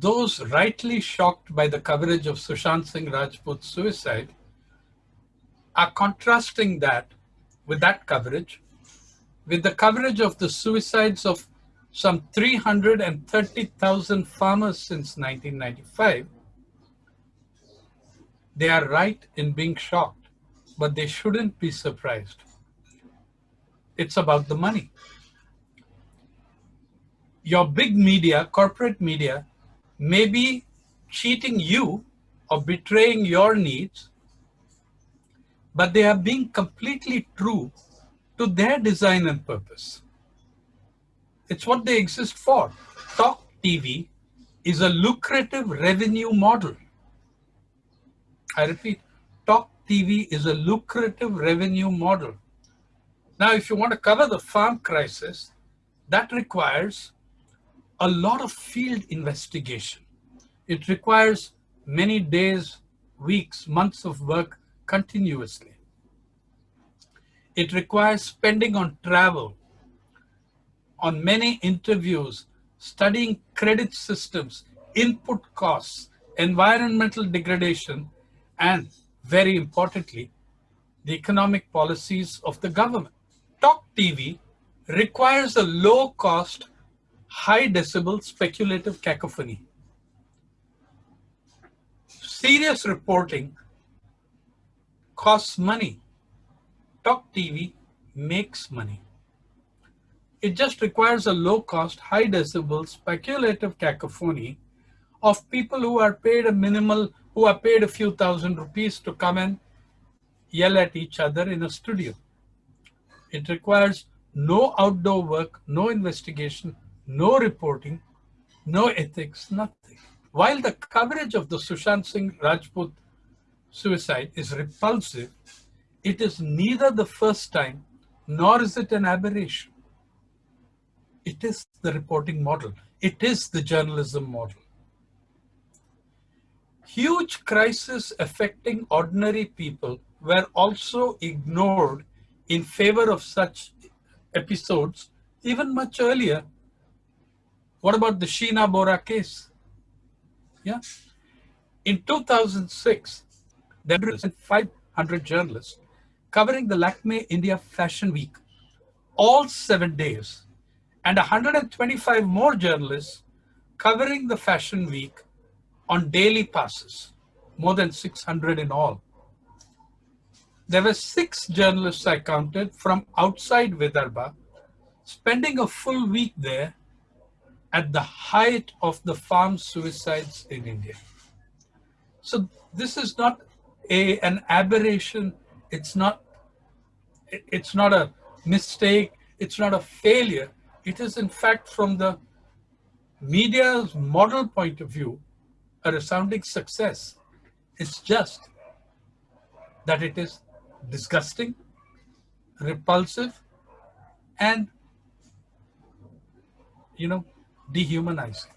those rightly shocked by the coverage of Sushant Singh Rajput's suicide are contrasting that with that coverage with the coverage of the suicides of some 330,000 farmers since 1995, they are right in being shocked, but they shouldn't be surprised. It's about the money. Your big media, corporate media, may be cheating you or betraying your needs, but they are being completely true to their design and purpose. It's what they exist for. Talk TV is a lucrative revenue model. I repeat, Talk TV is a lucrative revenue model. Now, if you want to cover the farm crisis, that requires a lot of field investigation. It requires many days, weeks, months of work continuously. It requires spending on travel, on many interviews, studying credit systems, input costs, environmental degradation, and very importantly, the economic policies of the government. Talk TV requires a low cost, high decibel speculative cacophony. Serious reporting costs money. Talk TV makes money. It just requires a low cost, high decibel, speculative cacophony of people who are paid a minimal, who are paid a few thousand rupees to come and yell at each other in a studio. It requires no outdoor work, no investigation, no reporting, no ethics, nothing. While the coverage of the Sushant Singh Rajput suicide is repulsive, it is neither the first time nor is it an aberration. It is the reporting model. It is the journalism model. Huge crises affecting ordinary people were also ignored in favor of such episodes even much earlier. What about the Sheena Bora case? Yeah. In 2006, there were 500 journalists covering the Lakme India Fashion Week, all seven days, and 125 more journalists covering the Fashion Week on daily passes, more than 600 in all. There were six journalists I counted from outside Vidarbha, spending a full week there at the height of the farm suicides in India. So this is not a, an aberration it's not, it's not a mistake. It's not a failure. It is in fact from the media's model point of view, a resounding success. It's just that it is disgusting, repulsive, and, you know, dehumanizing.